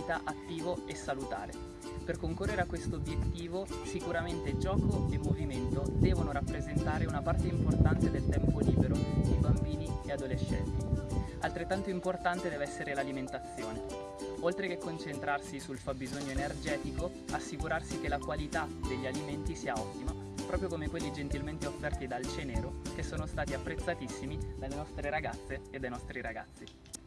vita attivo e salutare. Per concorrere a questo obiettivo sicuramente gioco e movimento devono rappresentare una parte importante del tempo libero di bambini e adolescenti. Altrettanto importante deve essere l'alimentazione. Oltre che concentrarsi sul fabbisogno energetico, assicurarsi che la qualità degli alimenti sia ottima, proprio come quelli gentilmente offerti dal Cenero, che sono stati apprezzatissimi dalle nostre ragazze e dai nostri ragazzi.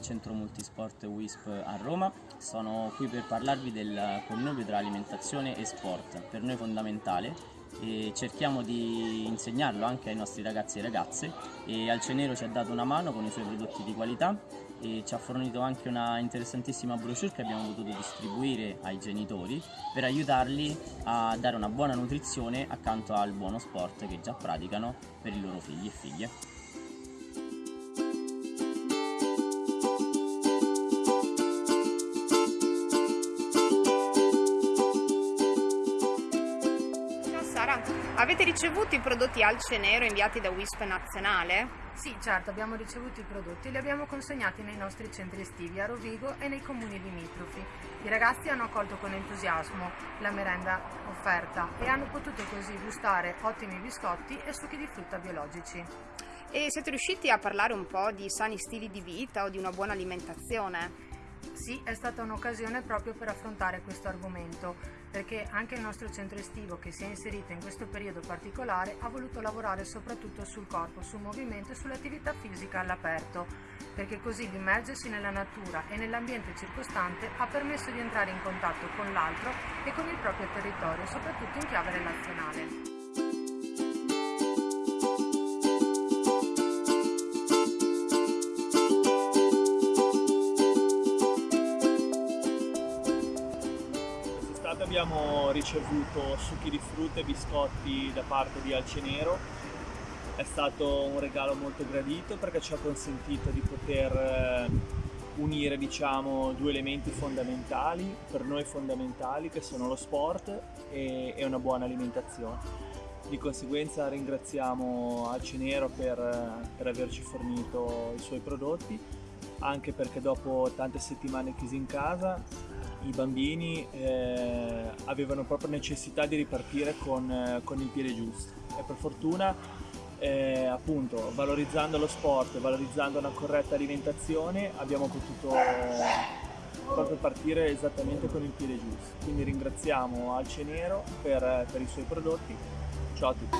Centro Multisport WISP a Roma. Sono qui per parlarvi del connubio tra alimentazione e sport, per noi fondamentale e cerchiamo di insegnarlo anche ai nostri ragazzi e ragazze e Alcenero ci ha dato una mano con i suoi prodotti di qualità e ci ha fornito anche una interessantissima brochure che abbiamo potuto distribuire ai genitori per aiutarli a dare una buona nutrizione accanto al buono sport che già praticano per i loro figli e figlie. Avete ricevuto i prodotti Alce Nero inviati da WISP nazionale? Sì, certo, abbiamo ricevuto i prodotti e li abbiamo consegnati nei nostri centri estivi a Rovigo e nei comuni limitrofi. I ragazzi hanno accolto con entusiasmo la merenda offerta e hanno potuto così gustare ottimi biscotti e succhi di frutta biologici. E siete riusciti a parlare un po' di sani stili di vita o di una buona alimentazione? Sì, è stata un'occasione proprio per affrontare questo argomento, perché anche il nostro centro estivo che si è inserito in questo periodo particolare ha voluto lavorare soprattutto sul corpo, sul movimento e sull'attività fisica all'aperto, perché così l'immergersi nella natura e nell'ambiente circostante ha permesso di entrare in contatto con l'altro e con il proprio territorio, soprattutto in chiave relazionale. Abbiamo ricevuto succhi di frutta e biscotti da parte di Alcenero. È stato un regalo molto gradito perché ci ha consentito di poter eh, unire diciamo, due elementi fondamentali, per noi fondamentali, che sono lo sport e, e una buona alimentazione. Di conseguenza ringraziamo Alcenero per, per averci fornito i suoi prodotti, anche perché dopo tante settimane chiusi in casa i bambini eh, avevano proprio necessità di ripartire con, eh, con il piede giusto e per fortuna eh, appunto valorizzando lo sport, valorizzando una corretta alimentazione abbiamo potuto proprio partire esattamente con il piede giusto. Quindi ringraziamo Alce Nero per, per i suoi prodotti. Ciao a tutti.